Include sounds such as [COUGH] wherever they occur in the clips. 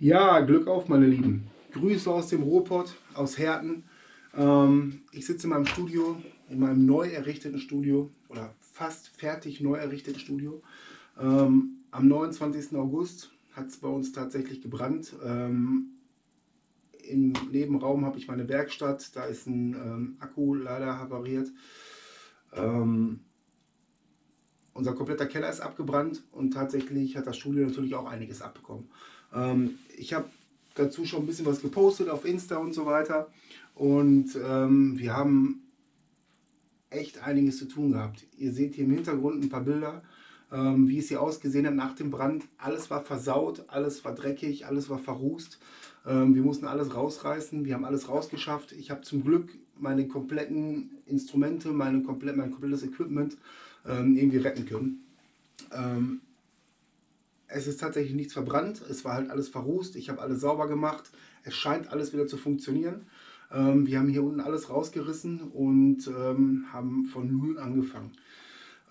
Ja, Glück auf, meine Lieben. Grüße aus dem Ruhrpott, aus Herten. Ähm, ich sitze in meinem Studio, in meinem neu errichteten Studio oder fast fertig neu errichteten Studio. Ähm, am 29. August hat es bei uns tatsächlich gebrannt. Ähm, Im Nebenraum habe ich meine Werkstatt, da ist ein ähm, Akku leider havariert. Ähm, unser kompletter Keller ist abgebrannt und tatsächlich hat das Studio natürlich auch einiges abbekommen. Ähm, ich habe dazu schon ein bisschen was gepostet auf Insta und so weiter. Und ähm, wir haben echt einiges zu tun gehabt. Ihr seht hier im Hintergrund ein paar Bilder, ähm, wie es hier ausgesehen hat nach dem Brand. Alles war versaut, alles war dreckig, alles war verrußt. Ähm, wir mussten alles rausreißen, wir haben alles rausgeschafft. Ich habe zum Glück meine kompletten Instrumente, meine komplett, mein komplettes Equipment ähm, irgendwie retten können. Es ist tatsächlich nichts verbrannt, es war halt alles verrußt, ich habe alles sauber gemacht, es scheint alles wieder zu funktionieren. Ähm, wir haben hier unten alles rausgerissen und ähm, haben von Null angefangen.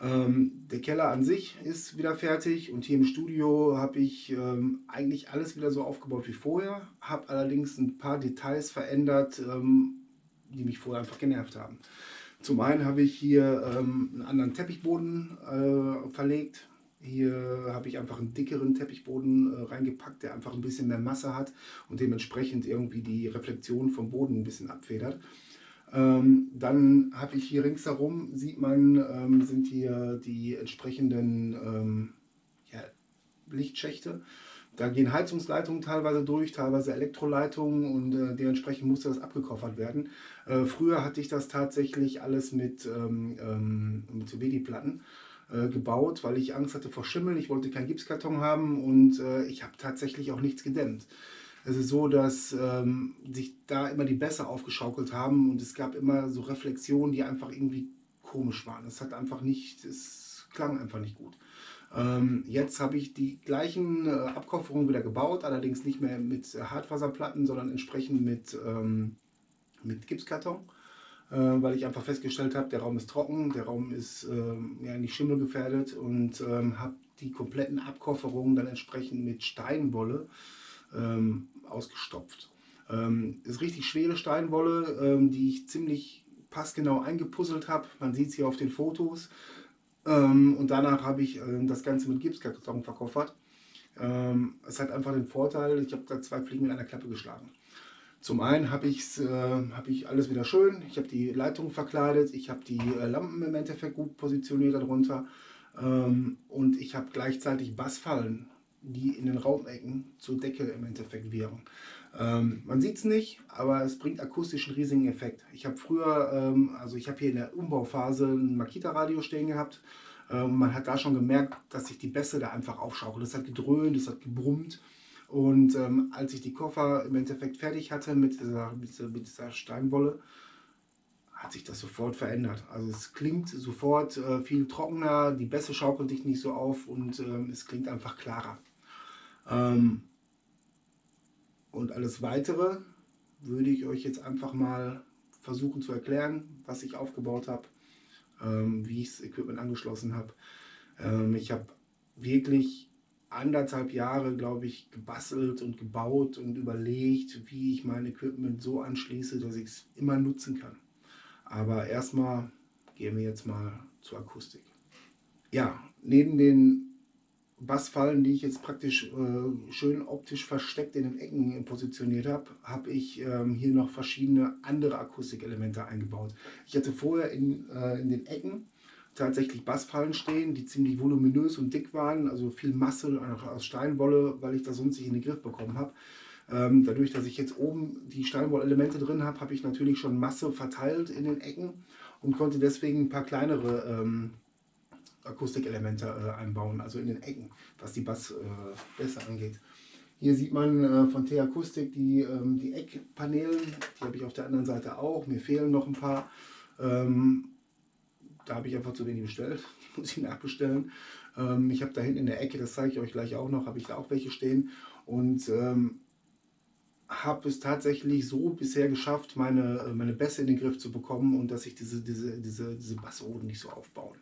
Ähm, der Keller an sich ist wieder fertig und hier im Studio habe ich ähm, eigentlich alles wieder so aufgebaut wie vorher, habe allerdings ein paar Details verändert, ähm, die mich vorher einfach genervt haben. Zum einen habe ich hier ähm, einen anderen Teppichboden äh, verlegt, hier habe ich einfach einen dickeren Teppichboden äh, reingepackt, der einfach ein bisschen mehr Masse hat und dementsprechend irgendwie die Reflexion vom Boden ein bisschen abfedert. Ähm, dann habe ich hier ringsherum, sieht man, ähm, sind hier die entsprechenden ähm, ja, Lichtschächte. Da gehen Heizungsleitungen teilweise durch, teilweise Elektroleitungen und äh, dementsprechend musste das abgekoffert werden. Äh, früher hatte ich das tatsächlich alles mit, ähm, ähm, mit WD-Platten äh, gebaut, weil ich Angst hatte vor Schimmel. Ich wollte keinen Gipskarton haben und äh, ich habe tatsächlich auch nichts gedämmt. Es ist so, dass ähm, sich da immer die Bässe aufgeschaukelt haben und es gab immer so Reflexionen, die einfach irgendwie komisch waren. Es hat einfach nicht, es klang einfach nicht gut. Ähm, jetzt habe ich die gleichen äh, Abkofferungen wieder gebaut, allerdings nicht mehr mit Hartfaserplatten, sondern entsprechend mit, ähm, mit Gipskarton. Äh, weil ich einfach festgestellt habe, der Raum ist trocken, der Raum ist ähm, ja, nicht schimmelgefährdet und ähm, habe die kompletten Abkofferungen dann entsprechend mit Steinwolle ähm, ausgestopft. Ähm, ist richtig schwere Steinwolle, ähm, die ich ziemlich passgenau eingepuzzelt habe. Man sieht es hier auf den Fotos. Ähm, und danach habe ich äh, das Ganze mit Gipskarton verkoffert. es hat einfach den Vorteil, ich habe da zwei Fliegen mit einer Klappe geschlagen. Zum einen habe äh, hab ich alles wieder schön, ich habe die Leitung verkleidet, ich habe die äh, Lampen im Endeffekt gut positioniert darunter ähm, und ich habe gleichzeitig Bassfallen, die in den Raumecken zur Decke im Endeffekt wirken. Ähm, man sieht es nicht, aber es bringt akustisch einen riesigen Effekt. Ich habe früher, ähm, also ich habe hier in der Umbauphase ein Makita-Radio stehen gehabt. Ähm, man hat da schon gemerkt, dass sich die Bässe da einfach aufschaukeln. Das hat gedröhnt, das hat gebrummt. Und ähm, als ich die Koffer im Endeffekt fertig hatte mit dieser, mit dieser, Steinwolle, hat sich das sofort verändert. Also es klingt sofort äh, viel trockener, die Bässe schaukeln dich nicht so auf und ähm, es klingt einfach klarer. Ähm, und alles Weitere würde ich euch jetzt einfach mal versuchen zu erklären, was ich aufgebaut habe, ähm, wie ich das Equipment angeschlossen habe. Ähm, ich habe wirklich anderthalb Jahre, glaube ich, gebastelt und gebaut und überlegt, wie ich mein Equipment so anschließe, dass ich es immer nutzen kann. Aber erstmal gehen wir jetzt mal zur Akustik. Ja, neben den Bassfallen, die ich jetzt praktisch äh, schön optisch versteckt in den Ecken positioniert habe, habe ich ähm, hier noch verschiedene andere Akustikelemente eingebaut. Ich hatte vorher in, äh, in den Ecken tatsächlich Bassfallen stehen, die ziemlich voluminös und dick waren, also viel Masse aus Steinwolle, weil ich das sonst nicht in den Griff bekommen habe. Ähm, dadurch, dass ich jetzt oben die Steinwollelemente drin habe, habe ich natürlich schon Masse verteilt in den Ecken und konnte deswegen ein paar kleinere ähm, Akustikelemente äh, einbauen, also in den Ecken, was die Bass äh, besser angeht. Hier sieht man äh, von T-Akustik die, ähm, die Eckpanelen, die habe ich auf der anderen Seite auch, mir fehlen noch ein paar. Ähm, da habe ich einfach zu wenig bestellt, [LAUGHS] muss ich nachbestellen. Ähm, ich habe da hinten in der Ecke, das zeige ich euch gleich auch noch, habe ich da auch welche stehen und ähm, habe es tatsächlich so bisher geschafft, meine, meine Bässe in den Griff zu bekommen und dass sich diese, diese, diese, diese Bassoden nicht so aufbauen.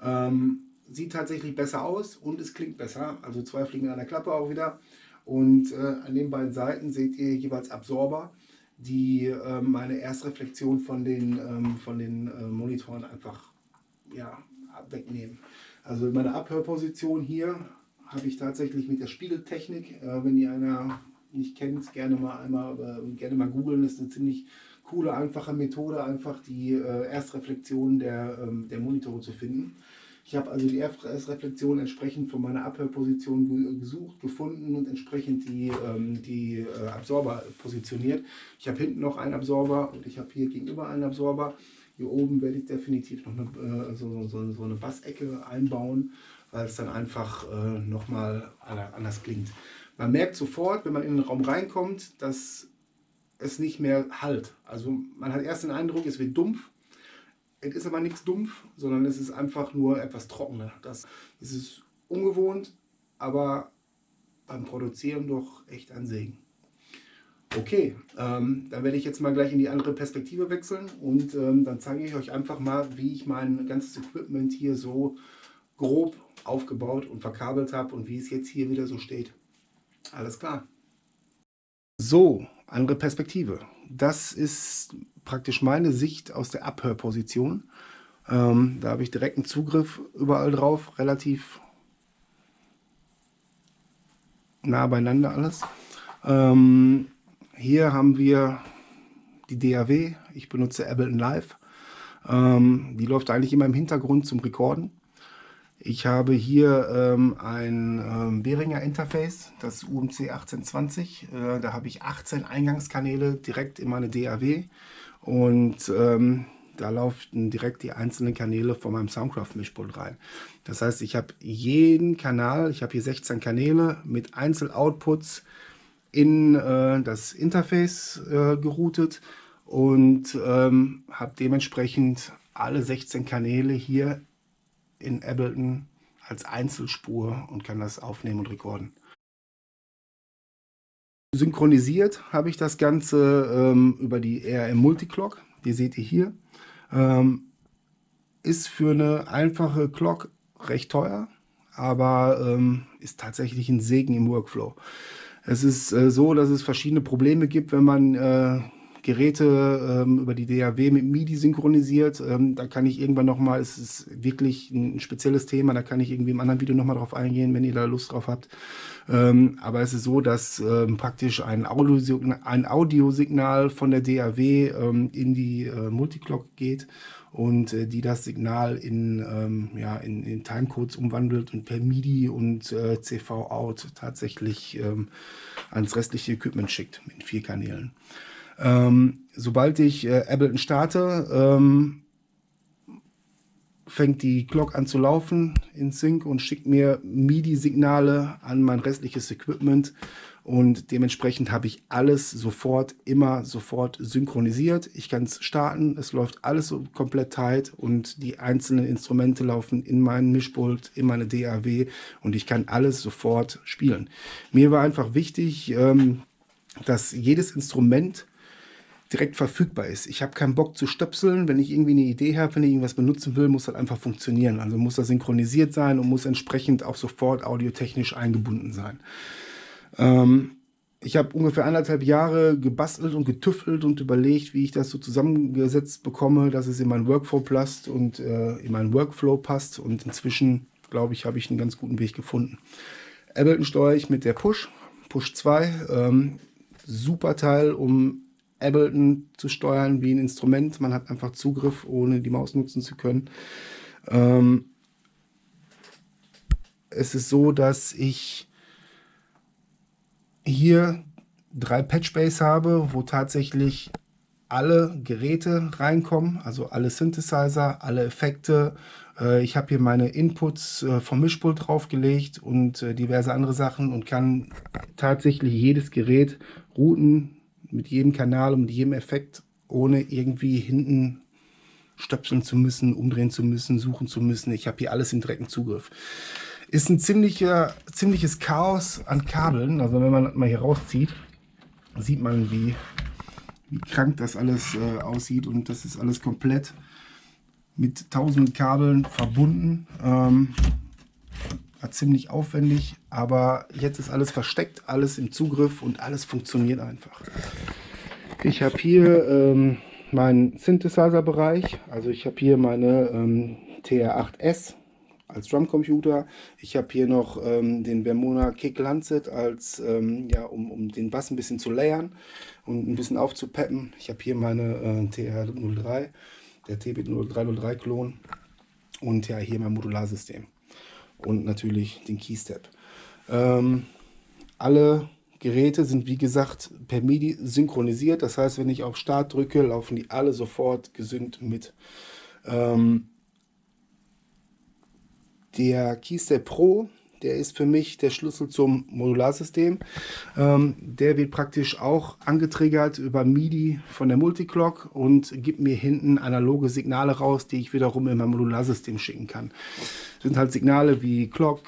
Ähm, sieht tatsächlich besser aus und es klingt besser, also zwei Fliegen an der Klappe auch wieder. Und äh, an den beiden Seiten seht ihr jeweils Absorber, die äh, meine Erstreflexion von den, ähm, von den äh, Monitoren einfach ja, wegnehmen. Also meine Abhörposition hier habe ich tatsächlich mit der Spiegeltechnik. Äh, wenn ihr einer nicht kennt, gerne mal einmal äh, gerne mal googeln. Ist eine ziemlich coole, einfache Methode, einfach die äh, Erstreflexion der, ähm, der Monitore zu finden. Ich habe also die Erstreflexion entsprechend von meiner Abhörposition gesucht, gefunden und entsprechend die, ähm, die äh, Absorber positioniert. Ich habe hinten noch einen Absorber und ich habe hier gegenüber einen Absorber. Hier oben werde ich definitiv noch eine, äh, so, so, so eine Bassecke einbauen, weil es dann einfach äh, nochmal anders klingt. Man merkt sofort, wenn man in den Raum reinkommt, dass es nicht mehr halt. Also man hat erst den Eindruck, es wird dumpf. Es ist aber nichts dumpf, sondern es ist einfach nur etwas trockener. Das ist ungewohnt, aber beim Produzieren doch echt ein Segen. Okay, ähm, dann werde ich jetzt mal gleich in die andere Perspektive wechseln und ähm, dann zeige ich euch einfach mal, wie ich mein ganzes Equipment hier so grob aufgebaut und verkabelt habe und wie es jetzt hier wieder so steht. Alles klar. So, andere Perspektive. Das ist praktisch meine Sicht aus der Abhörposition. Ähm, da habe ich direkten Zugriff überall drauf, relativ nah beieinander alles. Ähm, hier haben wir die DAW. Ich benutze Ableton Live. Ähm, die läuft eigentlich immer im Hintergrund zum Rekorden. Ich habe hier ähm, ein ähm, Behringer Interface, das UMC 1820. Äh, da habe ich 18 Eingangskanäle direkt in meine DAW und ähm, da laufen direkt die einzelnen Kanäle von meinem Soundcraft Mischpult rein. Das heißt, ich habe jeden Kanal, ich habe hier 16 Kanäle mit Einzel-Outputs in äh, das Interface äh, geroutet und ähm, habe dementsprechend alle 16 Kanäle hier in Ableton als Einzelspur und kann das aufnehmen und rekorden. Synchronisiert habe ich das Ganze ähm, über die RM Multiclock, die seht ihr hier. Ähm, ist für eine einfache Clock recht teuer, aber ähm, ist tatsächlich ein Segen im Workflow. Es ist äh, so, dass es verschiedene Probleme gibt, wenn man äh, Geräte ähm, über die DAW mit MIDI synchronisiert. Ähm, da kann ich irgendwann nochmal, es ist wirklich ein spezielles Thema, da kann ich irgendwie im anderen Video nochmal drauf eingehen, wenn ihr da Lust drauf habt. Ähm, aber es ist so, dass ähm, praktisch ein, Audiosignal, ein Audiosignal von der DAW ähm, in die äh, Multiclock geht und äh, die das Signal in, ähm, ja, in, in Timecodes umwandelt und per MIDI und äh, CV-Out tatsächlich ähm, ans restliche Equipment schickt mit vier Kanälen. Ähm, sobald ich äh, Ableton starte, ähm, fängt die Glock an zu laufen in Sync und schickt mir MIDI-Signale an mein restliches Equipment und dementsprechend habe ich alles sofort, immer sofort synchronisiert. Ich kann es starten, es läuft alles so komplett tight und die einzelnen Instrumente laufen in meinen Mischpult, in meine DAW und ich kann alles sofort spielen. Mir war einfach wichtig, ähm, dass jedes Instrument direkt verfügbar ist. Ich habe keinen Bock zu stöpseln. Wenn ich irgendwie eine Idee habe, wenn ich irgendwas benutzen will, muss das einfach funktionieren. Also muss das synchronisiert sein und muss entsprechend auch sofort audiotechnisch eingebunden sein. Ähm, ich habe ungefähr anderthalb Jahre gebastelt und getüffelt und überlegt, wie ich das so zusammengesetzt bekomme, dass es in meinen Workflow passt und äh, in meinen Workflow passt. Und inzwischen, glaube ich, habe ich einen ganz guten Weg gefunden. Ableton steuere ich mit der Push, Push 2. Ähm, super Teil, um Ableton zu steuern wie ein Instrument. Man hat einfach Zugriff, ohne die Maus nutzen zu können. Ähm, es ist so, dass ich hier drei Patchbays habe, wo tatsächlich alle Geräte reinkommen, also alle Synthesizer, alle Effekte. Äh, ich habe hier meine Inputs äh, vom Mischpult draufgelegt und äh, diverse andere Sachen und kann tatsächlich jedes Gerät routen, mit jedem Kanal und mit jedem Effekt, ohne irgendwie hinten stöpseln zu müssen, umdrehen zu müssen, suchen zu müssen. Ich habe hier alles im direkten Zugriff. Ist ein ziemlicher, ziemliches Chaos an Kabeln. Also wenn man mal hier rauszieht, sieht man, wie, wie krank das alles äh, aussieht. Und das ist alles komplett mit tausenden Kabeln verbunden. Ähm, war ziemlich aufwendig, aber jetzt ist alles versteckt, alles im Zugriff und alles funktioniert einfach. Ich habe hier ähm, meinen Synthesizer-Bereich, also ich habe hier meine ähm, TR8S als Drumcomputer. Ich habe hier noch ähm, den Vermona Kick Lancet, als, ähm, ja, um, um den Bass ein bisschen zu layern und ein bisschen aufzupeppen. Ich habe hier meine äh, TR03, der TB0303 Klon und ja hier mein Modularsystem und natürlich den Keystep. Ähm, alle Geräte sind wie gesagt per MIDI synchronisiert. Das heißt, wenn ich auf Start drücke, laufen die alle sofort gesynkt mit. Ähm, der Keystep Pro, der ist für mich der Schlüssel zum Modularsystem. Ähm, der wird praktisch auch angetriggert über MIDI von der Multiclock und gibt mir hinten analoge Signale raus, die ich wiederum in mein Modularsystem schicken kann. Das sind halt Signale wie Clock,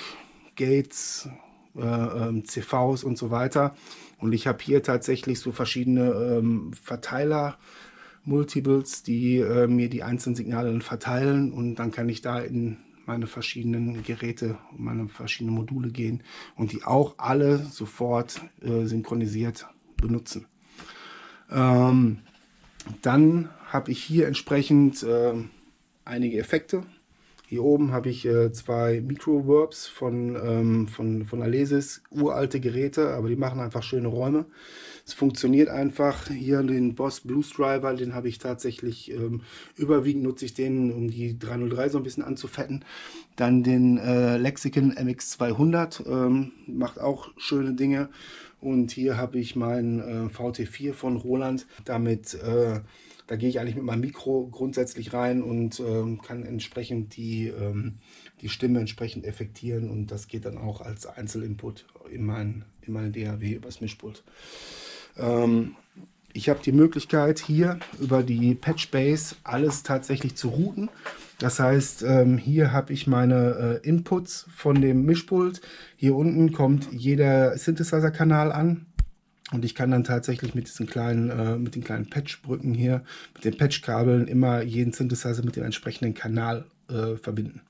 Gates, äh, ähm, CVs und so weiter. Und ich habe hier tatsächlich so verschiedene ähm, Verteiler, Multiples, die äh, mir die einzelnen Signale verteilen und dann kann ich da in meine verschiedenen Geräte, meine verschiedenen Module gehen und die auch alle sofort äh, synchronisiert benutzen. Ähm, dann habe ich hier entsprechend äh, einige Effekte. Hier oben habe ich äh, zwei Microverbs von, ähm, von, von Alesis, uralte Geräte, aber die machen einfach schöne Räume. Es funktioniert einfach. Hier den Boss Blues Driver, den habe ich tatsächlich ähm, überwiegend nutze ich den, um die 303 so ein bisschen anzufetten. Dann den äh, Lexicon MX200, ähm, macht auch schöne Dinge. Und hier habe ich meinen äh, VT4 von Roland. Damit, äh, da gehe ich eigentlich mit meinem Mikro grundsätzlich rein und ähm, kann entsprechend die, ähm, die Stimme entsprechend effektieren. Und das geht dann auch als Einzelinput in, mein, in meine DAW übers Mischpult. Ähm, ich habe die Möglichkeit hier über die Patchbase alles tatsächlich zu routen. Das heißt, ähm, hier habe ich meine äh, Inputs von dem Mischpult. Hier unten kommt jeder Synthesizer-Kanal an. Und ich kann dann tatsächlich mit diesen kleinen, äh, mit den kleinen Patchbrücken hier, mit den Patchkabeln immer jeden Synthesizer mit dem entsprechenden Kanal äh, verbinden.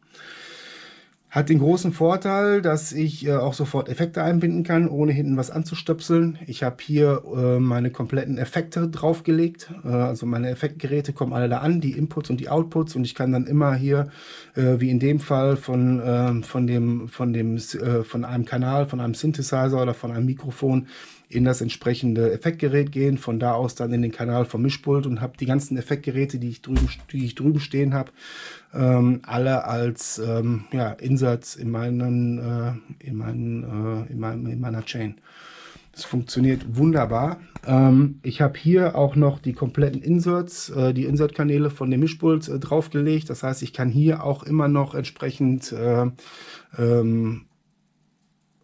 Hat den großen Vorteil, dass ich äh, auch sofort Effekte einbinden kann, ohne hinten was anzustöpseln. Ich habe hier äh, meine kompletten Effekte draufgelegt. Äh, also meine Effektgeräte kommen alle da an, die Inputs und die Outputs. Und ich kann dann immer hier, äh, wie in dem Fall, von, ähm, von, dem, von, dem, äh, von einem Kanal, von einem Synthesizer oder von einem Mikrofon in das entsprechende Effektgerät gehen, von da aus dann in den Kanal vom Mischpult und habe die ganzen Effektgeräte, die ich drüben, die ich drüben stehen habe, ähm, alle als ähm, ja, Inserts in, meinen, äh, in, meinen, äh, in, meinem, in meiner Chain. Das funktioniert wunderbar. Ähm, ich habe hier auch noch die kompletten Inserts, äh, die Insert-Kanäle von dem Mischpult äh, draufgelegt. Das heißt, ich kann hier auch immer noch entsprechend äh, ähm,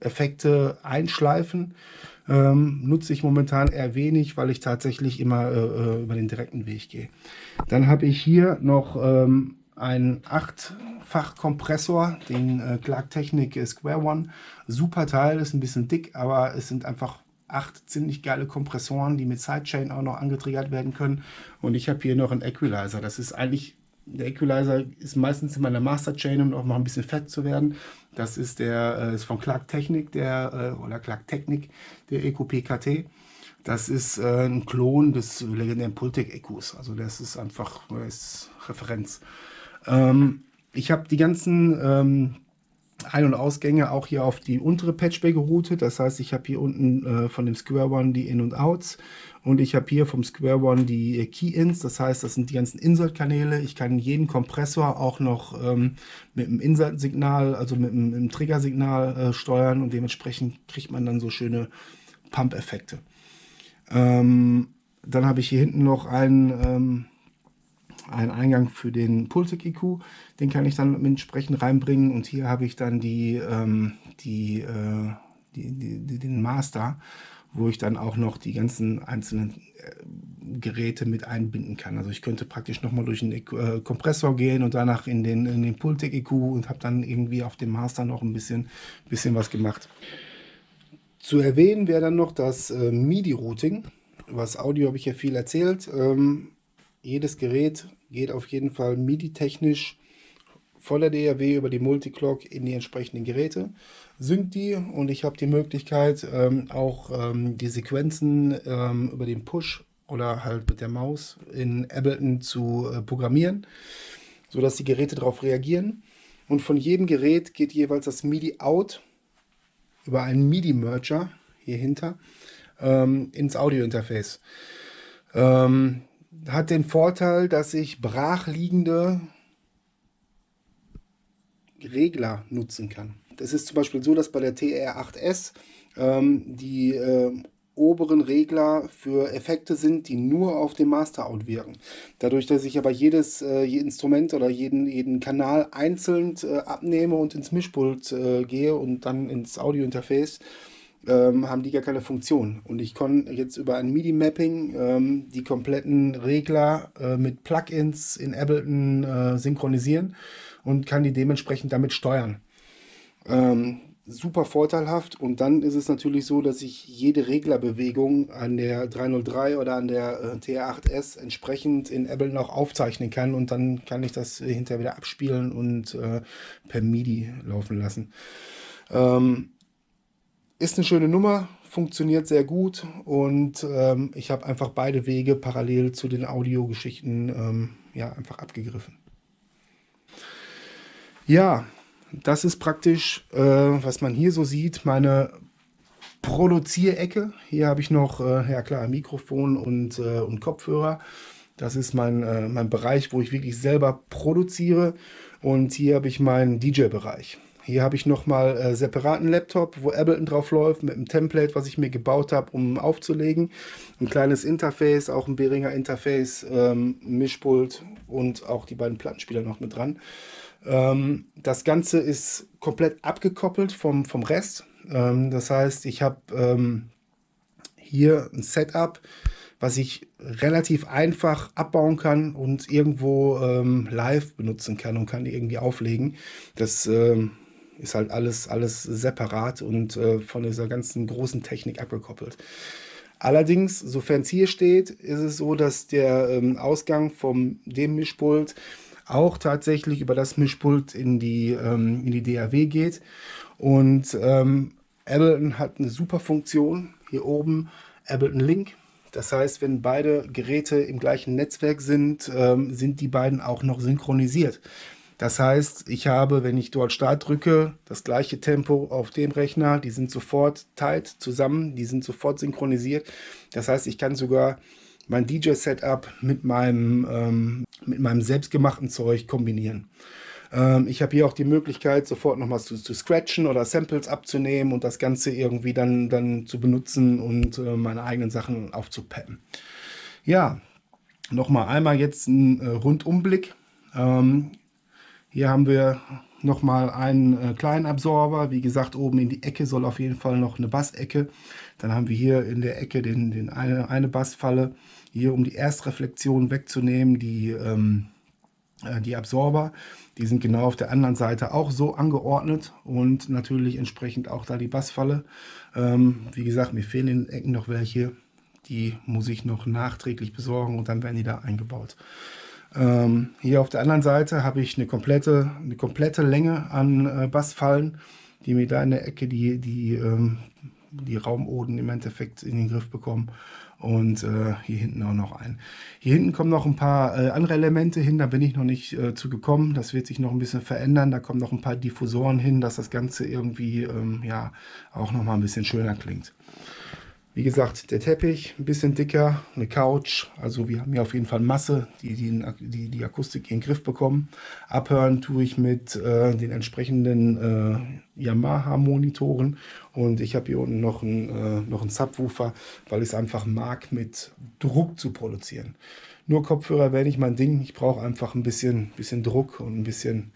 Effekte einschleifen. Ähm, nutze ich momentan eher wenig, weil ich tatsächlich immer äh, äh über den direkten Weg gehe. Dann habe ich hier noch ähm, einen 8-fach Kompressor, den äh, Clark Technic Square One. Super Teil, ist ein bisschen dick, aber es sind einfach acht ziemlich geile Kompressoren, die mit Sidechain auch noch angetriggert werden können. Und ich habe hier noch einen Equalizer. Das ist eigentlich der Equalizer ist meistens in meiner Master Chain, um auch mal ein bisschen fett zu werden. Das ist der äh, ist von Clark Technik, der äh, oder Clark Technik, der Eco PKT. Das ist äh, ein Klon des legendären Pultec Ecos. Also das ist einfach das Referenz. Ähm, ich habe die ganzen ähm, ein- und Ausgänge auch hier auf die untere Patchbay geroutet. Das heißt, ich habe hier unten äh, von dem Square One die In- und Outs und ich habe hier vom Square One die äh, Key-Ins. Das heißt, das sind die ganzen Insert-Kanäle. Ich kann jeden Kompressor auch noch ähm, mit dem Insert-Signal, also mit dem, dem Trigger-Signal äh, steuern und dementsprechend kriegt man dann so schöne Pump-Effekte. Ähm, dann habe ich hier hinten noch einen ähm, einen Eingang für den Pultec EQ, den kann ich dann entsprechend reinbringen und hier habe ich dann die, ähm, die, äh, die, die, den Master, wo ich dann auch noch die ganzen einzelnen äh, Geräte mit einbinden kann. Also ich könnte praktisch nochmal durch den äh, Kompressor gehen und danach in den, in den Pultec EQ und habe dann irgendwie auf dem Master noch ein bisschen, bisschen was gemacht. Zu erwähnen wäre dann noch das äh, MIDI-Routing. Was Audio habe ich ja viel erzählt. Ähm, jedes Gerät geht auf jeden Fall MIDI-technisch von der DAW über die Multiclock in die entsprechenden Geräte, synkt die und ich habe die Möglichkeit ähm, auch ähm, die Sequenzen ähm, über den Push oder halt mit der Maus in Ableton zu äh, programmieren, sodass die Geräte darauf reagieren. Und von jedem Gerät geht jeweils das MIDI-Out über einen MIDI-Merger hier hinter ähm, ins Audio-Interface. Ähm, hat den Vorteil, dass ich brachliegende Regler nutzen kann. Das ist zum Beispiel so, dass bei der TR8S ähm, die äh, oberen Regler für Effekte sind, die nur auf dem Master-Out wirken. Dadurch, dass ich aber jedes äh, Instrument oder jeden, jeden Kanal einzeln äh, abnehme und ins Mischpult äh, gehe und dann ins Audio-Interface, ähm, haben die gar keine Funktion. Und ich kann jetzt über ein MIDI-Mapping ähm, die kompletten Regler äh, mit Plugins in Ableton äh, synchronisieren und kann die dementsprechend damit steuern. Ähm, super vorteilhaft und dann ist es natürlich so, dass ich jede Reglerbewegung an der 303 oder an der äh, TR8S entsprechend in Ableton auch aufzeichnen kann und dann kann ich das hinterher wieder abspielen und äh, per MIDI laufen lassen. Ähm, ist eine schöne Nummer, funktioniert sehr gut und ähm, ich habe einfach beide Wege parallel zu den Audiogeschichten ähm, ja, einfach abgegriffen. Ja, das ist praktisch, äh, was man hier so sieht, meine Produzierecke. Hier habe ich noch, äh, ja klar, Mikrofon und, äh, und Kopfhörer. Das ist mein, äh, mein Bereich, wo ich wirklich selber produziere. Und hier habe ich meinen DJ-Bereich. Hier habe ich nochmal äh, separaten Laptop, wo Ableton drauf läuft, mit einem Template, was ich mir gebaut habe, um aufzulegen. Ein kleines Interface, auch ein Behringer Interface, ähm, Mischpult und auch die beiden Plattenspieler noch mit dran. Ähm, das Ganze ist komplett abgekoppelt vom, vom Rest. Ähm, das heißt, ich habe ähm, hier ein Setup, was ich relativ einfach abbauen kann und irgendwo ähm, live benutzen kann und kann irgendwie auflegen. Das ähm, ist halt alles, alles separat und äh, von dieser ganzen großen Technik abgekoppelt. Allerdings, sofern es hier steht, ist es so, dass der ähm, Ausgang vom dem Mischpult auch tatsächlich über das Mischpult in die, ähm, in die DAW geht. Und ähm, Ableton hat eine super Funktion. Hier oben Ableton Link. Das heißt, wenn beide Geräte im gleichen Netzwerk sind, ähm, sind die beiden auch noch synchronisiert. Das heißt, ich habe, wenn ich dort Start drücke, das gleiche Tempo auf dem Rechner. Die sind sofort tight zusammen, die sind sofort synchronisiert. Das heißt, ich kann sogar mein DJ-Setup mit meinem, ähm, mit meinem selbstgemachten Zeug kombinieren. Ähm, ich habe hier auch die Möglichkeit, sofort nochmal zu, zu scratchen oder Samples abzunehmen und das Ganze irgendwie dann, dann zu benutzen und äh, meine eigenen Sachen aufzupeppen. Ja, nochmal einmal jetzt ein äh, Rundumblick. Ähm, hier haben wir nochmal einen äh, kleinen Absorber. Wie gesagt, oben in die Ecke soll auf jeden Fall noch eine Bassecke. Dann haben wir hier in der Ecke den, den eine, eine Bassfalle hier um die Erstreflexion wegzunehmen, die, ähm, äh, die Absorber, die sind genau auf der anderen Seite auch so angeordnet und natürlich entsprechend auch da die Bassfalle. Ähm, wie gesagt, mir fehlen in den Ecken noch welche, die muss ich noch nachträglich besorgen und dann werden die da eingebaut. Ähm, hier auf der anderen Seite habe ich eine komplette, eine komplette Länge an äh, Bassfallen, die mir da in der Ecke die, die, ähm, die Raumoden im Endeffekt in den Griff bekommen und äh, hier hinten auch noch ein. Hier hinten kommen noch ein paar äh, andere Elemente hin, da bin ich noch nicht äh, zu gekommen. Das wird sich noch ein bisschen verändern. Da kommen noch ein paar Diffusoren hin, dass das Ganze irgendwie ähm, ja auch noch mal ein bisschen schöner klingt. Wie gesagt, der Teppich ein bisschen dicker, eine Couch, also wir haben hier auf jeden Fall Masse, die die, die, die Akustik in den Griff bekommen. Abhören tue ich mit äh, den entsprechenden äh, Yamaha-Monitoren und ich habe hier unten noch einen, äh, noch einen Subwoofer, weil ich es einfach mag, mit Druck zu produzieren. Nur Kopfhörer wäre nicht mein Ding, ich brauche einfach ein bisschen, bisschen Druck und ein bisschen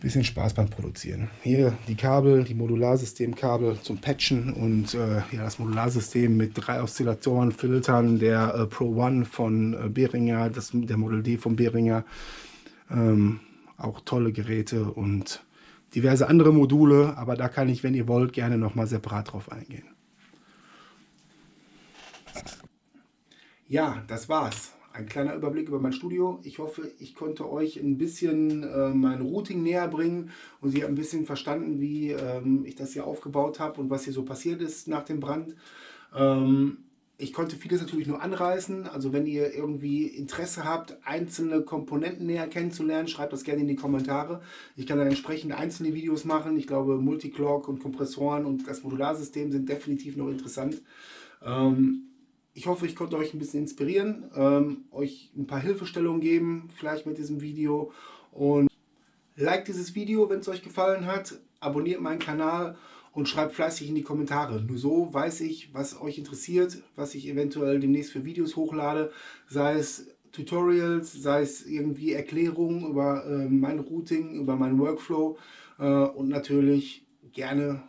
bisschen Spaß beim Produzieren. Hier die Kabel, die Modularsystemkabel zum Patchen und äh, ja, das Modularsystem mit drei Oszillatoren, Filtern, der äh, Pro One von äh, Behringer, das, der Model D von Behringer. Ähm, auch tolle Geräte und diverse andere Module, aber da kann ich, wenn ihr wollt, gerne nochmal separat drauf eingehen. Ja, das war's ein kleiner Überblick über mein Studio. Ich hoffe, ich konnte euch ein bisschen äh, mein Routing näher bringen und ihr ein bisschen verstanden, wie ähm, ich das hier aufgebaut habe und was hier so passiert ist nach dem Brand. Ähm, ich konnte vieles natürlich nur anreißen. Also wenn ihr irgendwie Interesse habt, einzelne Komponenten näher kennenzulernen, schreibt das gerne in die Kommentare. Ich kann dann entsprechend einzelne Videos machen. Ich glaube, Multiclock und Kompressoren und das Modularsystem sind definitiv noch interessant. Ähm, ich hoffe, ich konnte euch ein bisschen inspirieren, ähm, euch ein paar Hilfestellungen geben, vielleicht mit diesem Video. Und liked dieses Video, wenn es euch gefallen hat. Abonniert meinen Kanal und schreibt fleißig in die Kommentare. Nur so weiß ich, was euch interessiert, was ich eventuell demnächst für Videos hochlade, sei es Tutorials, sei es irgendwie Erklärungen über äh, mein Routing, über meinen Workflow äh, und natürlich gerne,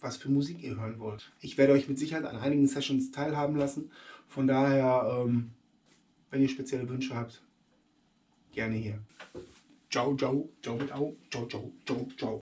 was für Musik ihr hören wollt. Ich werde euch mit Sicherheit an einigen Sessions teilhaben lassen. Von daher, ähm, wenn ihr spezielle Wünsche habt, gerne hier. Ciao, ciao, ciao, ciao, ciao, ciao, ciao, ciao.